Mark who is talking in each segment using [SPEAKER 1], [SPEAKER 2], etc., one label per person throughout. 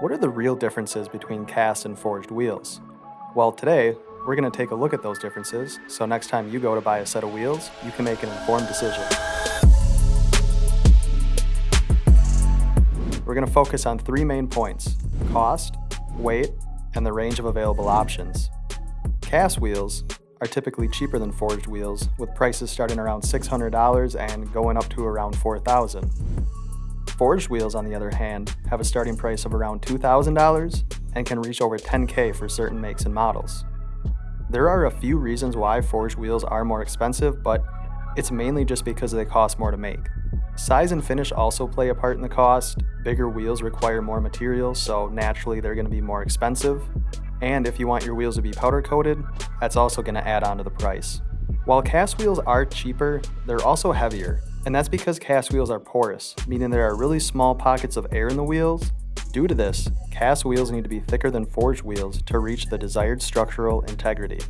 [SPEAKER 1] What are the real differences between cast and forged wheels? Well, today, we're going to take a look at those differences, so next time you go to buy a set of wheels, you can make an informed decision. We're going to focus on three main points, cost, weight, and the range of available options. Cast wheels are typically cheaper than forged wheels, with prices starting around $600 and going up to around $4,000. Forged wheels, on the other hand, have a starting price of around $2,000 and can reach over 10K for certain makes and models. There are a few reasons why forged wheels are more expensive, but it's mainly just because they cost more to make. Size and finish also play a part in the cost. Bigger wheels require more materials, so naturally they're going to be more expensive. And if you want your wheels to be powder coated, that's also going to add on to the price. While cast wheels are cheaper, they're also heavier, and that's because cast wheels are porous, meaning there are really small pockets of air in the wheels. Due to this, cast wheels need to be thicker than forged wheels to reach the desired structural integrity.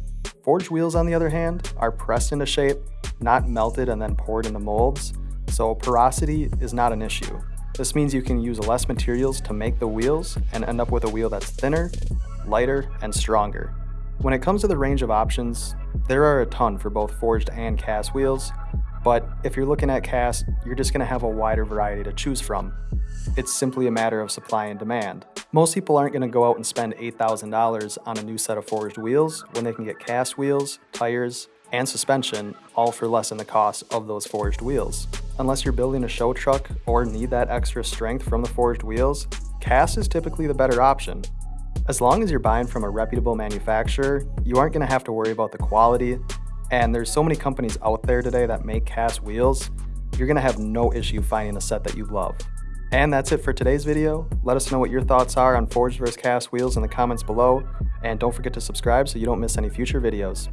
[SPEAKER 1] Forged wheels, on the other hand, are pressed into shape, not melted and then poured into molds, so porosity is not an issue. This means you can use less materials to make the wheels and end up with a wheel that's thinner, lighter, and stronger. When it comes to the range of options, there are a ton for both forged and cast wheels, but if you're looking at cast, you're just going to have a wider variety to choose from. It's simply a matter of supply and demand. Most people aren't going to go out and spend $8,000 on a new set of forged wheels when they can get cast wheels, tires, and suspension all for less than the cost of those forged wheels. Unless you're building a show truck or need that extra strength from the forged wheels, cast is typically the better option. As long as you're buying from a reputable manufacturer, you aren't going to have to worry about the quality, and there's so many companies out there today that make cast wheels, you're gonna have no issue finding a set that you love. And that's it for today's video. Let us know what your thoughts are on forged versus cast wheels in the comments below, and don't forget to subscribe so you don't miss any future videos.